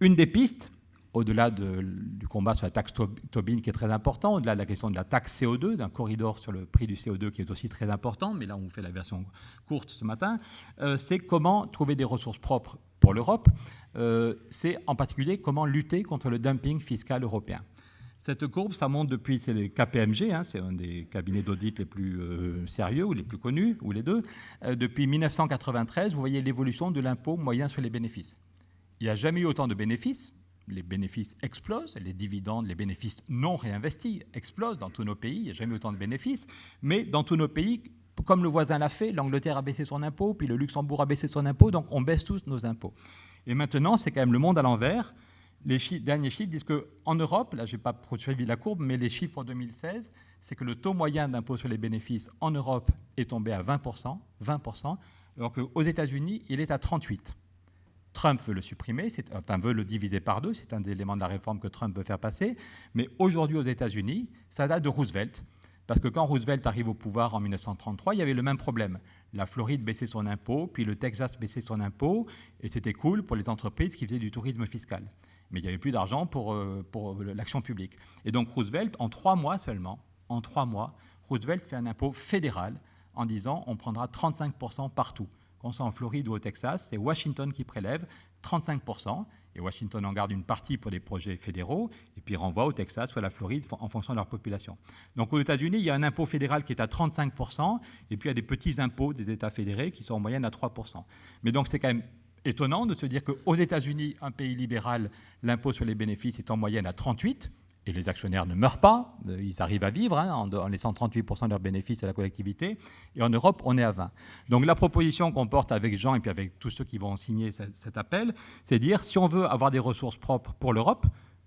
[SPEAKER 2] Une des pistes, au-delà du combat sur la taxe Tobin qui est très important, au-delà de la question de la taxe CO2, d'un corridor sur le prix du CO2 qui est aussi très important, mais là on fait la version courte ce matin, euh, c'est comment trouver des ressources propres pour l'Europe, euh, c'est en particulier comment lutter contre le dumping fiscal européen. Cette courbe, ça monte depuis, c'est le KPMG, hein, c'est un des cabinets d'audit les plus euh, sérieux ou les plus connus, ou les deux. Euh, depuis 1993, vous voyez l'évolution de l'impôt moyen sur les bénéfices. Il n'y a jamais eu autant de bénéfices. Les bénéfices explosent, les dividendes, les bénéfices non réinvestis explosent dans tous nos pays. Il n'y a jamais eu autant de bénéfices. Mais dans tous nos pays, comme le voisin l'a fait, l'Angleterre a baissé son impôt, puis le Luxembourg a baissé son impôt, donc on baisse tous nos impôts. Et maintenant, c'est quand même le monde à l'envers les derniers chiffres disent qu'en Europe, là je n'ai pas suivi la courbe, mais les chiffres en 2016, c'est que le taux moyen d'impôt sur les bénéfices en Europe est tombé à 20%, 20% alors qu'aux États-Unis, il est à 38%. Trump veut le supprimer, enfin veut le diviser par deux, c'est un des éléments de la réforme que Trump veut faire passer, mais aujourd'hui aux États-Unis, ça date de Roosevelt, parce que quand Roosevelt arrive au pouvoir en 1933, il y avait le même problème. La Floride baissait son impôt, puis le Texas baissait son impôt, et c'était cool pour les entreprises qui faisaient du tourisme fiscal mais il n'y avait plus d'argent pour, euh, pour euh, l'action publique. Et donc Roosevelt, en trois mois seulement, en trois mois, Roosevelt fait un impôt fédéral en disant on prendra 35% partout. Qu'on soit en Floride ou au Texas, c'est Washington qui prélève 35%, et Washington en garde une partie pour des projets fédéraux, et puis renvoie au Texas ou à la Floride en fonction de leur population. Donc aux États-Unis, il y a un impôt fédéral qui est à 35%, et puis il y a des petits impôts des États fédérés qui sont en moyenne à 3%. Mais donc c'est quand même étonnant de se dire qu'aux États-Unis, un pays libéral, l'impôt sur les bénéfices est en moyenne à 38, et les actionnaires ne meurent pas, euh, ils arrivent à vivre hein, en, laissant 38% de leurs bénéfices à la collectivité. Et en Europe, on est à 20. Donc la proposition qu'on porte avec Jean et puis avec tous ceux qui vont signer cet appel, c'est dire si on veut avoir des ressources propres pour l'Europe,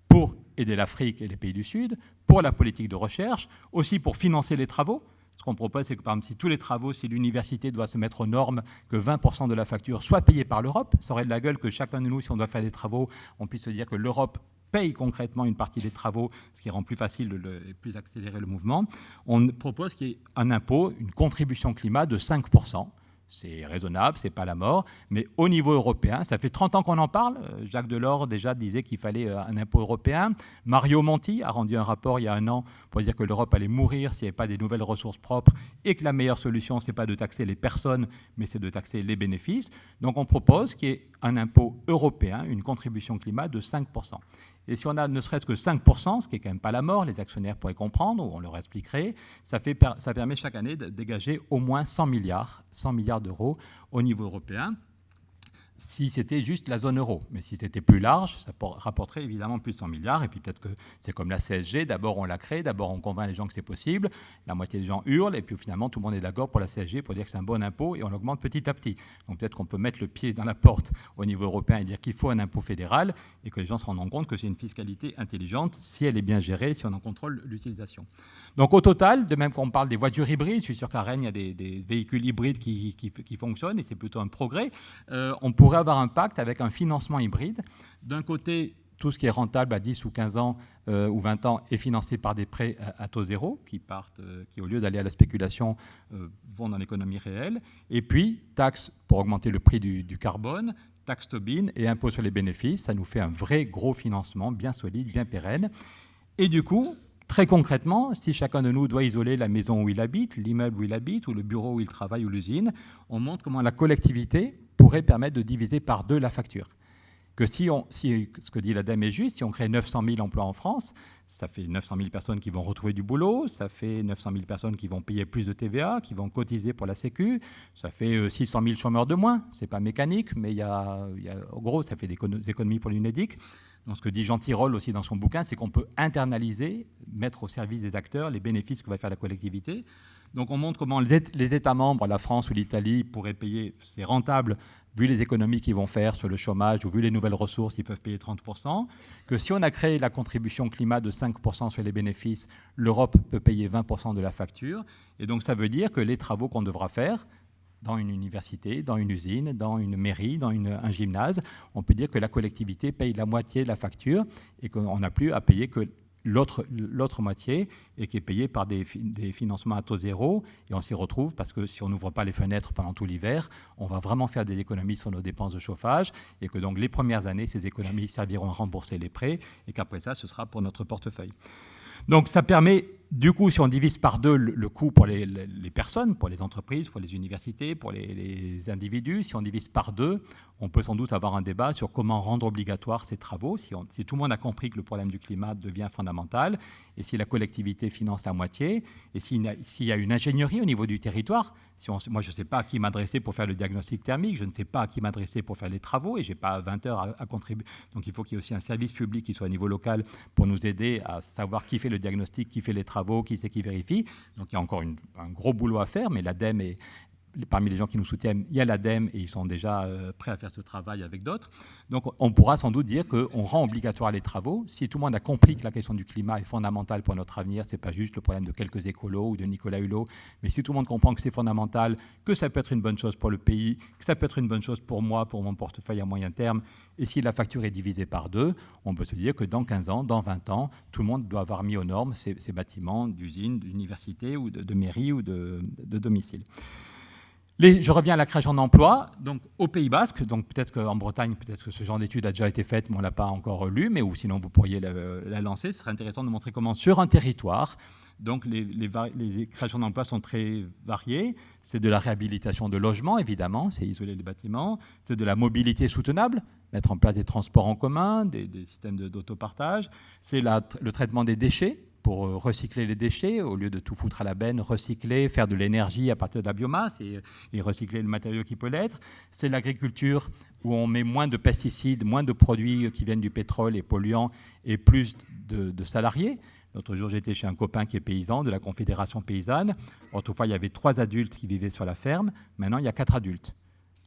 [SPEAKER 2] pour aider l'Afrique et les pays du Sud, pour la politique de recherche, aussi pour financer les travaux. Ce qu'on propose, c'est que par exemple, si tous les travaux, si l'université doit se mettre aux normes, que 20% de la facture soit payée par l'Europe, ça aurait de la gueule que chacun de nous, si on doit faire des travaux, on puisse se dire que l'Europe paye concrètement une partie des travaux, ce qui rend plus facile et plus accélérer le mouvement, on propose qu'il y ait un impôt, une contribution climat de 5%. C'est raisonnable, c'est pas la mort, mais au niveau européen, ça fait 30 ans qu'on en parle. Euh, Jacques Delors déjà disait qu'il fallait euh, un impôt européen. Mario Monti a rendu un rapport il y a un an pour dire que l'Europe allait mourir s'il n'y avait pas des nouvelles ressources propres et que la meilleure solution, ce n'est pas de taxer les personnes, mais c'est de taxer les bénéfices. Donc on propose qu'il y ait un impôt européen, une contribution climat de 5%. Et si on a ne serait-ce que 5%, ce qui n'est quand même pas la mort, les actionnaires pourraient comprendre, ou on leur expliquerait, ça permet chaque année de dégager au moins 100 milliards, 100 milliards d'euros au niveau européen si c'était juste la zone euro. Mais si c'était plus large, ça rapporterait évidemment plus de 100 milliards. Et puis peut-être que c'est comme la CSG, d'abord on la crée, d'abord on convainc les gens que c'est possible, la moitié des gens hurlent, et puis finalement tout le monde est d'accord pour la CSG, pour dire que c'est un bon impôt, et on l'augmente petit à petit. Donc peut-être qu'on peut mettre le pied dans la porte au niveau européen et dire qu'il faut un impôt fédéral, et que les gens se rendent compte que c'est une fiscalité intelligente si elle est bien gérée, si on en contrôle l'utilisation. Donc au total, de même qu'on parle des voitures hybrides, je suis sûr qu'à Rennes, il y a des, véhicules hybrides qui, fonctionnent, et c'est plutôt un progrès, euh, on pourrait avoir un pacte avec un financement hybride. D'un côté, tout ce qui est rentable à 10 ou 15 ans euh, ou 20 ans est financé par des prêts à, taux zéro qui partent, euh, qui au lieu d'aller à la spéculation vont dans l'économie réelle. Et puis taxe pour augmenter le prix du, du carbone, taxe Tobin et impôt sur les bénéfices. Ça nous fait un vrai gros financement bien solide, bien pérenne. Et du coup, Très concrètement, si chacun de nous doit isoler la maison où il habite, l'immeuble où il habite, ou le bureau où il travaille, ou l'usine, on montre comment la collectivité pourrait permettre de diviser par deux la facture. Que si, on, ce que dit l'ADEME est juste, si on crée 900 000 emplois en France, ça fait 900 000 personnes qui vont retrouver du boulot, ça fait 900 000 personnes qui vont payer plus de TVA, qui vont cotiser pour la Sécu, ça fait 600 euh, 000 chômeurs de moins. C'est pas mécanique, mais il y a, en gros, ça fait des économies pour l'UNEDIC. Donc, ce que dit Jean Tirole aussi dans son bouquin, c'est qu'on peut internaliser, mettre au service des acteurs les bénéfices que va faire la collectivité. Donc on montre comment les États membres, la France ou l'Italie, pourraient payer, c'est rentable, vu les économies qu'ils vont faire sur le chômage ou vu les nouvelles ressources, ils peuvent payer 30%, que si on a créé la contribution climat de 5% sur les bénéfices, l'Europe peut payer 20% de la facture. Et donc ça veut dire que les travaux qu'on devra faire, dans une université, dans une usine, dans une mairie, dans un gymnase, on peut dire que la collectivité paye la moitié de la facture et qu'on n'a plus à payer que l'autre moitié et qui est payée par des, des, financements à taux zéro. Et on s'y retrouve parce que si on n'ouvre pas les fenêtres pendant tout l'hiver, on va vraiment faire des économies sur nos dépenses de chauffage et que donc les premières années, ces économies serviront à rembourser les prêts et qu'après ça, ce sera pour notre portefeuille. Donc ça permet, du coup, si on divise par deux le, coût pour les, personnes, pour les entreprises, pour les universités, pour les, individus, si on divise par deux, on peut sans doute avoir un débat sur comment rendre obligatoire ces travaux, si, tout le monde a compris que le problème du climat devient fondamental, et si la collectivité finance la moitié, et s'il y a une ingénierie au niveau du territoire. Si moi, je ne sais pas à qui m'adresser pour faire le diagnostic thermique, je ne sais pas à qui m'adresser pour faire les travaux, et je n'ai pas 20 heures à, contribuer. Donc il faut qu'il y ait aussi un service public qui soit au niveau local pour nous aider à savoir qui fait le diagnostic, qui fait les travaux, qui c'est qui vérifie. Donc il y a encore un gros boulot à faire, mais l'ADEME est, parmi les gens qui nous soutiennent, il y a l'ADEME et ils sont déjà euh, prêts à faire ce travail avec d'autres. Donc on pourra sans doute dire qu'on rend obligatoire les travaux. Si tout le monde a compris que la question du climat est fondamentale pour notre avenir, ce n'est pas juste le problème de quelques écolos ou de Nicolas Hulot, mais si tout le monde comprend que c'est fondamental, que ça peut être une bonne chose pour le pays, que ça peut être une bonne chose pour moi, pour mon portefeuille à moyen terme, et si la facture est divisée par deux, on peut se dire que dans 15 ans, dans 20 ans, tout le monde doit avoir mis aux normes ces, bâtiments d'usines, d'universités ou de, mairies ou de, de domicile je reviens à la création d'emplois. Au Pays Basque, peut-être qu'en Bretagne, peut-être que ce genre d'étude a déjà été faite, mais on ne l'a pas encore lu, mais ou sinon vous pourriez la, lancer. Ce serait intéressant de montrer comment, sur un territoire, les, créations d'emplois sont très variées. C'est de la réhabilitation de logements, évidemment, c'est isoler les bâtiments. C'est de la mobilité soutenable, mettre en place des transports en commun, des, des systèmes d'autopartage. C'est le traitement des déchets pour recycler les déchets, au lieu de tout foutre à la benne, recycler, faire de l'énergie à partir de la biomasse et, recycler le matériau qui peut l'être. C'est l'agriculture où on met moins de pesticides, moins de produits qui viennent du pétrole et polluants et plus de, salariés. L'autre jour, j'étais chez un copain qui est paysan de la Confédération paysanne. Autrefois, il y avait trois adultes qui vivaient sur la ferme. Maintenant, il y a quatre adultes.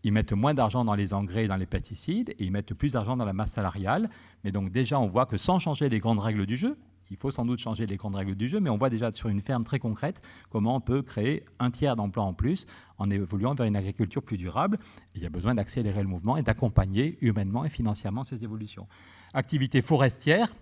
[SPEAKER 2] Ils mettent moins d'argent dans les engrais et dans les pesticides et ils mettent plus d'argent dans la masse salariale. Mais donc déjà, on voit que sans changer les grandes règles du jeu, il faut sans doute changer les grandes règles du jeu, mais on voit déjà sur une ferme très concrète comment on peut créer un tiers d'emplois en plus en évoluant vers une agriculture plus durable. il y a besoin d'accélérer le mouvement et d'accompagner humainement et financièrement ces évolutions. Activité forestière,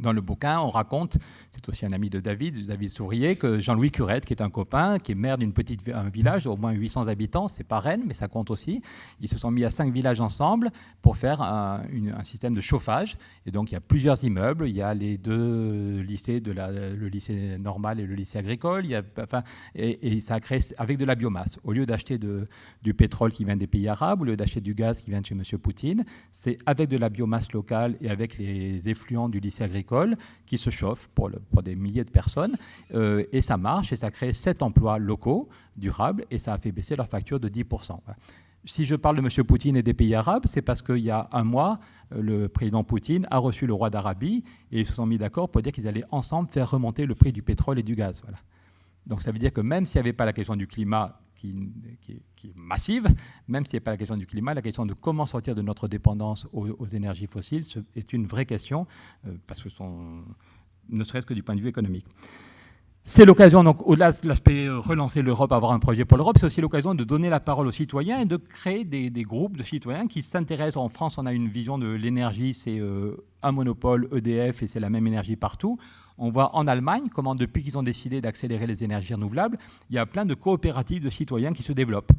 [SPEAKER 2] dans le bouquin, on raconte, c'est aussi un ami de David, David Sourier, que Jean-Louis Curette, qui est un copain, qui est maire d'une petite un village, au moins 800 habitants, c'est pas Rennes, mais ça compte aussi. Ils se sont mis à cinq villages ensemble pour faire un, système de chauffage. Et donc il y a plusieurs immeubles. Il y a les deux lycées, le lycée normal et le lycée agricole. Enfin, et, ça a créé avec de la biomasse. Au lieu d'acheter du pétrole qui vient des pays arabes, au lieu d'acheter du gaz qui vient de chez M. Poutine, c'est avec de la biomasse locale et avec les effluents du lycée agricole qui se chauffe pour, des milliers de personnes. Euh, et ça marche et ça crée sept emplois locaux durables et ça a fait baisser leur facture de 10%. Si je parle de M. Poutine et des pays arabes, c'est parce qu'il y a un mois, euh, le président Poutine a reçu le roi d'Arabie et ils se sont mis d'accord pour dire qu'ils allaient ensemble faire remonter le prix du pétrole et du gaz. Donc ça veut dire que même s'il n'y avait pas la question du climat qui, est massive, même si ce n'est pas la question du climat, la question de comment sortir de notre dépendance aux, énergies fossiles est une vraie question, euh, parce que son, ne serait-ce que du point de vue économique. C'est l'occasion, donc, au-delà de l'aspect euh, relancer l'Europe, avoir un projet pour l'Europe, c'est aussi l'occasion de donner la parole aux citoyens et de créer des, groupes de citoyens qui s'intéressent. En France, on a une vision de l'énergie, c'est euh, un monopole EDF et c'est la même énergie partout. On voit en Allemagne comment, depuis qu'ils ont décidé d'accélérer les énergies renouvelables, il y a plein de coopératives de citoyens qui se développent.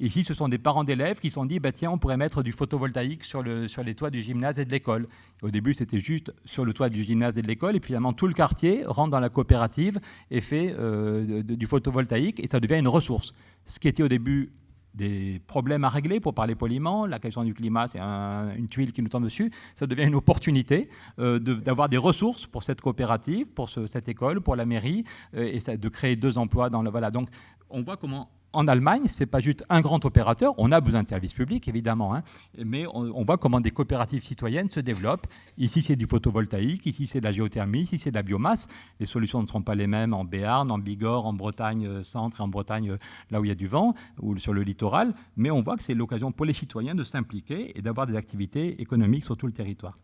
[SPEAKER 2] Ici, ce sont des parents d'élèves qui se sont dit bah, tiens, on pourrait mettre du photovoltaïque sur, le, sur les toits du gymnase et de l'école. Au début, c'était juste sur le toit du gymnase et de l'école, et puis finalement, tout le quartier rentre dans la coopérative et fait euh, du photovoltaïque, et ça devient une ressource. Ce qui était au début des problèmes à régler, pour parler poliment. La question du climat, c'est une tuile qui nous tombe dessus. Ça devient une opportunité euh, d'avoir des ressources pour cette coopérative, pour cette école, pour la mairie, euh, et de créer deux emplois dans le... Voilà, donc on voit comment en Allemagne, ce n'est pas juste un grand opérateur. On a besoin de services publics, évidemment, hein, mais on, voit comment des coopératives citoyennes se développent. Ici, c'est du photovoltaïque, ici, c'est de la géothermie, ici, c'est de la biomasse. Les solutions ne seront pas les mêmes en Béarn, en Bigorre, en Bretagne euh, centre et en Bretagne, euh, là où il y a du vent, ou sur le littoral. Mais on voit que c'est l'occasion pour les citoyens de s'impliquer et d'avoir des activités économiques sur tout le territoire.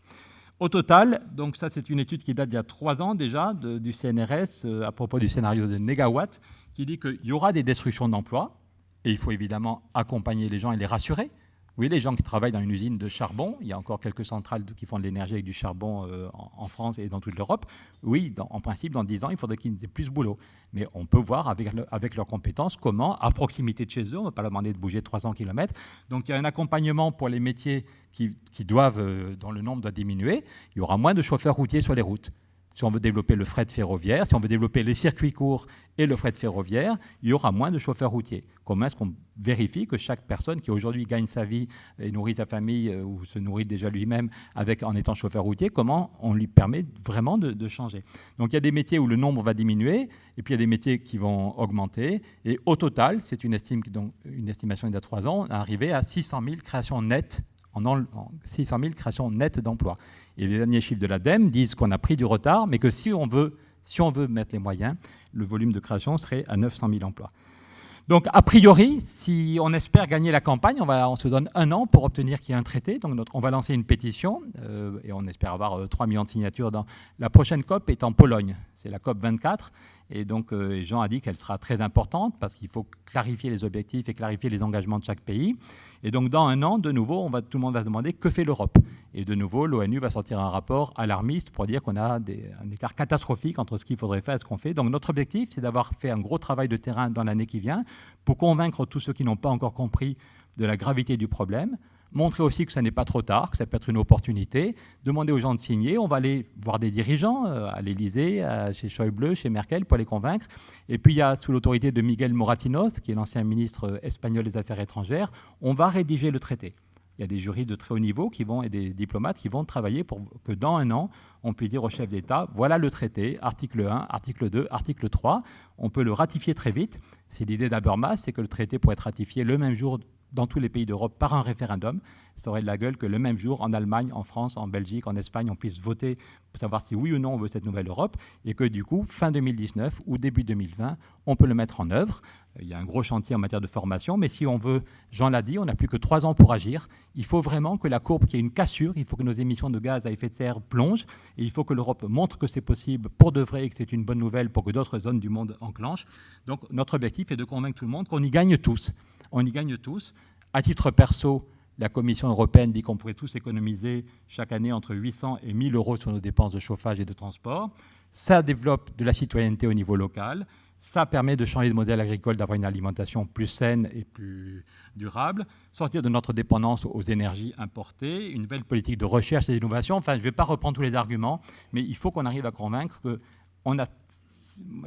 [SPEAKER 2] Au total, donc ça c'est une étude qui date d'il y a trois ans déjà du CNRS euh, à propos du scénario de Negawatt qui dit qu'il y aura des destructions d'emplois, et il faut évidemment accompagner les gens et les rassurer. Oui, les gens qui travaillent dans une usine de charbon, il y a encore quelques centrales qui font de l'énergie avec du charbon euh, en, France et dans toute l'Europe. Oui, en principe, dans 10 ans, il faudrait qu'ils aient plus de boulot. Mais on peut voir avec, leurs compétences comment, à proximité de chez eux, on ne va pas leur demander de bouger 300 km. Donc il y a un accompagnement pour les métiers qui, qui doivent, euh, dont le nombre doit diminuer. Il y aura moins de chauffeurs routiers sur les routes si on veut développer le fret ferroviaire, si on veut développer les circuits courts et le fret ferroviaire, il y aura moins de chauffeurs routiers. Comment est-ce qu'on vérifie que chaque personne qui aujourd'hui gagne sa vie et nourrit sa famille euh, ou se nourrit déjà lui-même en étant chauffeur routier, comment on lui permet vraiment de, changer? Donc il y a des métiers où le nombre va diminuer et puis il y a des métiers qui vont augmenter. Et au total, c'est une, estimation il y a trois ans, on est arrivé à 600 000 créations nettes en, en 600 000 créations nettes d'emplois. Et les derniers chiffres de l'ADEME disent qu'on a pris du retard, mais que si on, veut, si on veut mettre les moyens, le volume de création serait à 900 000 emplois. Donc, a priori, si on espère gagner la campagne, on, va, on se donne un an pour obtenir qu'il y ait un traité. Donc, on va lancer une pétition euh, et on espère avoir 3 euh, millions de signatures. La prochaine COP est en Pologne, c'est la COP 24. Et donc, euh, Jean a dit qu'elle sera très importante parce qu'il faut clarifier les objectifs et clarifier les engagements de chaque pays. Et donc, dans un an, de nouveau, on va, tout le monde va se demander que fait l'Europe. Et de nouveau, l'ONU va sortir un rapport alarmiste pour dire qu'on a un écart catastrophique entre ce qu'il faudrait faire et ce qu'on fait. Donc, notre objectif, c'est d'avoir fait un gros travail de terrain dans l'année qui vient pour convaincre tous ceux qui n'ont pas encore compris de la gravité du problème, montrer aussi que ça n'est pas trop tard, que ça peut être une opportunité, demander aux gens de signer. On va aller voir des dirigeants euh, à l'Élysée, chez Schäuble, chez Merkel, pour les convaincre. Et puis, il y a, sous l'autorité de Miguel Moratinos, qui est l'ancien ministre espagnol des Affaires étrangères, on va rédiger le traité. il y a des juristes de très haut niveau qui vont, et des diplomates qui vont travailler pour que dans un an, on puisse dire au chef d'État, voilà le traité, article 1, article 2, article 3, on peut le ratifier très vite. C'est l'idée d'Abermas, c'est que le traité pourrait être ratifié le même jour dans tous les pays d'Europe par un référendum. Ça aurait de la gueule que le même jour, en Allemagne, en France, en Belgique, en Espagne, on puisse voter savoir si oui ou non on veut cette nouvelle Europe, et que du coup, fin 2019 ou début 2020, on peut le mettre en œuvre. Il y a un gros chantier en matière de formation, mais si on veut, Jean l'a dit, on n'a plus que trois ans pour agir. Il faut vraiment que la courbe, qu'il y ait une cassure, il faut que nos émissions de gaz à effet de serre plongent, et il faut que l'Europe montre que c'est possible pour de vrai et que c'est une bonne nouvelle pour que d'autres zones du monde enclenchent. Donc notre objectif est de convaincre tout le monde qu'on y gagne tous. On y gagne tous. À titre perso, la Commission européenne dit qu'on pourrait tous économiser chaque année entre 800 et 1000 euros sur nos dépenses de chauffage et de transport. Ça développe de la citoyenneté au niveau local. Ça permet de changer de modèle agricole, d'avoir une alimentation plus saine et plus durable, sortir de notre dépendance aux énergies importées, une nouvelle politique de recherche et d'innovation. Enfin, je ne vais pas reprendre tous les arguments, mais il faut qu'on arrive à convaincre que on a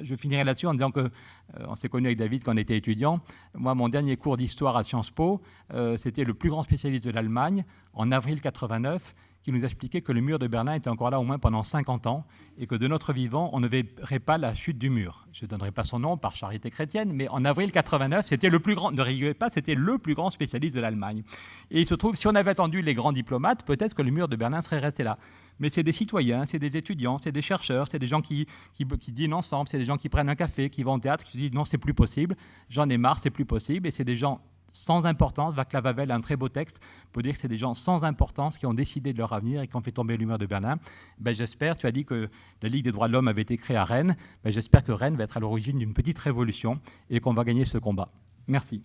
[SPEAKER 2] je finirai là-dessus en disant que euh, on s'est connu avec David quand on était étudiant. Moi, mon dernier cours d'histoire à Sciences Po, euh, c'était le plus grand spécialiste de l'Allemagne en avril 89 qui nous expliquait que le mur de Berlin était encore là au moins pendant 50 ans et que de notre vivant, on ne verrait pas la chute du mur. Je ne donnerai pas son nom par charité chrétienne, mais en avril 89, c'était le plus grand, ne rigolez pas, c'était le plus grand spécialiste de l'Allemagne. Et il se trouve, si on avait attendu les grands diplomates, peut-être que le mur de Berlin serait resté là mais c'est des citoyens, c'est des étudiants, c'est des chercheurs, c'est des gens qui, qui, dînent ensemble, c'est des gens qui prennent un café, qui vont au théâtre, qui se disent non, c'est plus possible, j'en ai marre, c'est plus possible, et c'est des gens sans importance. Vaclav Havel a un très beau texte pour dire que c'est des gens sans importance qui ont décidé de leur avenir et qui ont fait tomber l'humeur de Berlin. Ben, j'espère, tu as dit que la Ligue des droits de l'homme avait été créée à Rennes, ben, j'espère que Rennes va être à l'origine d'une petite révolution et qu'on va gagner ce combat. Merci.